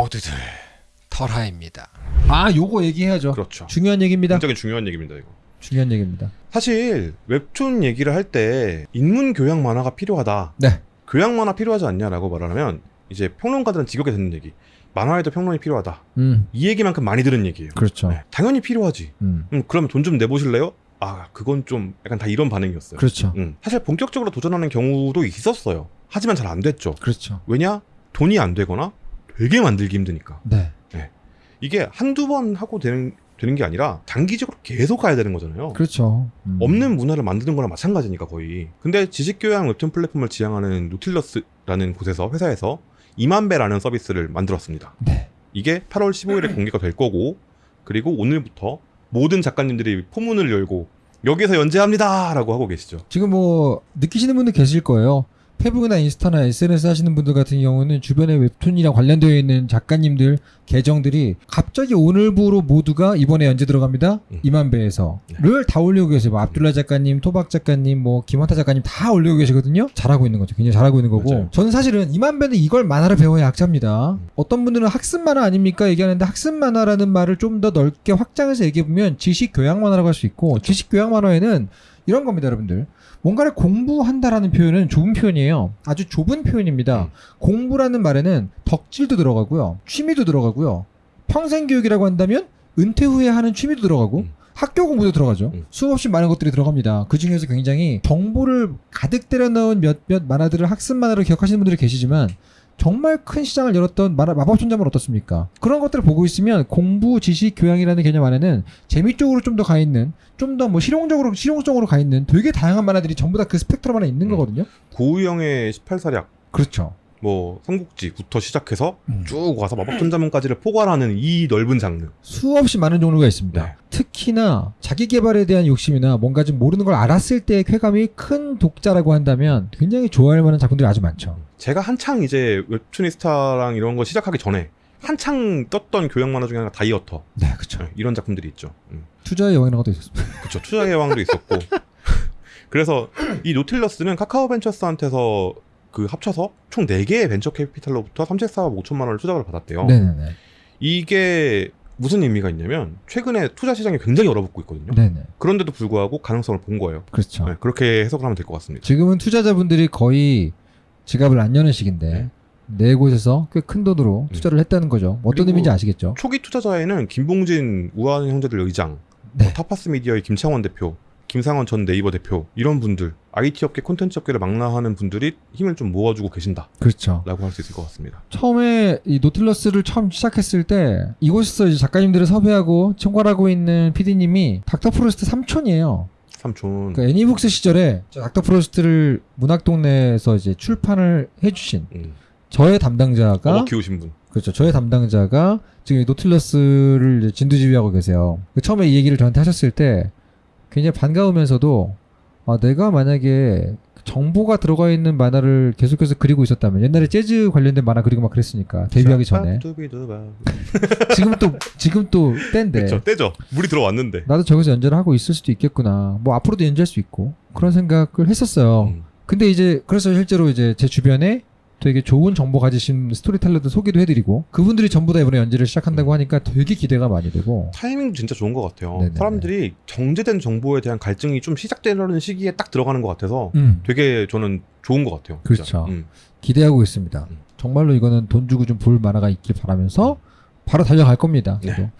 모두들 털하입니다. 아 요거 얘기해야죠. 그렇죠. 중요한 얘기입니다. 굉장히 중요한 얘기입니다, 이거. 중요한 얘기입니다. 사실 웹툰 얘기를 할 때 인문 교양 만화가 필요하다. 네. 교양 만화 필요하지 않냐라고 말하면 이제 평론가들은 지겹게 듣는 얘기. 만화에도 평론이 필요하다. 음 이 얘기만큼 많이 들은 얘기예요. 그렇죠. 네, 당연히 필요하지. 음 음, 그러면 돈좀 내보실래요? 아, 그건 좀 약간 다 이런 반응이었어요. 그렇죠. 음, 사실 본격적으로 도전하는 경우도 있었어요. 하지만 잘 안 됐죠. 그렇죠. 왜냐? 돈이 안 되거나 되게 만들기 힘드니까. 네. 이게 한두 번 하고 되는, 되는 게 아니라 장기적으로 계속 가야 되는 거잖아요. 그렇죠. 음. 없는 문화를 만드는 거랑 마찬가지니까 거의. 근데 지식교양 웹툰 플랫폼을 지향하는 노틸러스라는 곳에서 회사에서 이만배라는 서비스를 만들었습니다. 네. 이게 8월 15일에 공개가 될 거고 그리고 오늘부터 모든 작가님들이 포문을 열고 여기서 연재합니다 라고 하고 계시죠. 지금 뭐 느끼시는 분들 계실 거예요. 페북이나 인스타나 SNS 하시는 분들 같은 경우는 주변에 웹툰이랑 관련되어 있는 작가님들 계정들이 갑자기 오늘부로 모두가 이번에 연재 들어갑니다. 음. 이만배에서를 다 올리고 계세요. 뭐 압둘라 작가님, 토박 작가님, 뭐 김원타 작가님 다 올리고 계시거든요. 잘하고 있는 거죠. 굉장히 잘하고 있는 거고. 맞아요. 저는 사실은 이만배는 이걸 만화를 배워야 약자입니다. 음. 어떤 분들은 학습 만화 아닙니까 얘기하는데 학습 만화라는 말을 좀 더 넓게 확장해서 얘기해 보면 지식 교양 만화라고 할 수 있고 그렇죠. 지식 교양 만화에는 이런 겁니다, 여러분들. 뭔가를 공부한다라는 표현은 좁은 표현이에요. 아주 좁은 표현입니다. 음. 공부라는 말에는 덕질도 들어가고요. 취미도 들어가고요. 평생 교육이라고 한다면 은퇴 후에 하는 취미도 들어가고 음. 학교 공부도 들어가죠. 음. 수없이 많은 것들이 들어갑니다. 그 중에서 굉장히 정보를 가득 때려 넣은 몇몇 만화들을 학습 만화로 기억하시는 분들이 계시지만 정말 큰 시장을 열었던 만화 마법천자문 어떻습니까? 그런 것들을 보고 있으면 공부, 지식, 교양이라는 개념 안에는 재미 쪽으로 좀 더 가 있는, 좀 더 뭐 실용적으로 실용성으로 가 있는 되게 다양한 만화들이 전부 다 그 스펙트럼 안에 있는 음. 거거든요. 고우영의 18사략, 그렇죠. 뭐 삼국지부터 시작해서 음. 쭉 와서 마법전자문까지를 포괄하는 이 넓은 장르. 수없이 많은 종류가 있습니다. 네. 특히나 자기 개발에 대한 욕심이나 뭔가 좀 모르는 걸 알았을 때의 쾌감이 큰 독자라고 한다면 굉장히 좋아할 만한 작품들이 아주 많죠. 제가 한창 이제 웹툰이스타랑 이런 거 시작하기 전에 한창 떴던 교양 만화 중에 하나가 다이어터 네, 그렇죠. 네, 이런 작품들이 있죠. 음. 투자의 영이라는 것도 있었습니다. 그쵸 투자의 왕도 있었고 그래서 이 노틸러스는 카카오 벤처스한테서 그 합쳐서 총 4개의 벤처 캐피탈로부터 34억 5천만 원을 투자를 받았대요. 네네네. 이게 무슨 의미가 있냐면 최근에 투자 시장이 굉장히 얼어붙고 있거든요. 네네. 그런데도 불구하고 가능성을 본 거예요. 그렇죠. 네, 그렇게 해석을 하면 될 것 같습니다. 지금은 투자자분들이 거의 지갑을 안 여는 시기인데 네. 네 곳에서 꽤 큰 돈으로 음. 투자를 했다는 거죠. 어떤 의미인지 아시겠죠? 초기 투자자에는 김봉진 우아한형제들 의장, 네. 뭐 타파스 미디어의 김창원 대표, 김상헌 전 네이버 대표 이런 분들 IT 업계 콘텐츠 업계를 망라하는 분들이 힘을 좀 모아주고 계신다라고 그렇죠. 할수 있을 것 같습니다. 처음에 이 노틸러스를 처음 시작했을 때 이곳에서 이제 작가님들을 섭외하고 총괄하고 있는 PD님이 닥터 프로스트 삼촌이에요. 삼촌. 그러니까 애니북스 시절에 저 닥터 프로스트를 문학동네에서 이제 출판을 해주신 음. 저의 담당자가 어머 키우신 분. 그렇죠. 저의 담당자가 지금 이 노틸러스를 진두지휘하고 계세요. 그 처음에 이 얘기를 저한테 하셨을 때 굉장히 반가우면서도 아, 내가 만약에 정보가 들어가 있는 만화를 계속해서 그리고 있었다면 옛날에 재즈 관련된 만화 그리고 막 그랬으니까 데뷔하기 전에. 지금 또 지금 또 때인데 그쵸 때죠. 물이 들어왔는데. 나도 저기서 연재를 하고 있을 수도 있겠구나. 뭐 앞으로도 연재할 수 있고 그런 생각을 했었어요. 음. 근데 이제 그래서 실제로 이제 제 주변에 되게 좋은 정보 가지신 스토리텔러도 소개도 해드리고 그분들이 전부 다 이번에 연재를 시작한다고 하니까 되게 기대가 많이 되고 타이밍도 진짜 좋은 것 같아요. 네네네. 사람들이 정제된 정보에 대한 갈증이 좀 시작되려는 시기에 딱 들어가는 것 같아서 음, 되게 저는 좋은 것 같아요. 진짜. 그렇죠. 음. 기대하고 있습니다. 음. 정말로 이거는 돈 주고 좀 볼 만화가 있길 바라면서 바로 달려갈 겁니다. 네.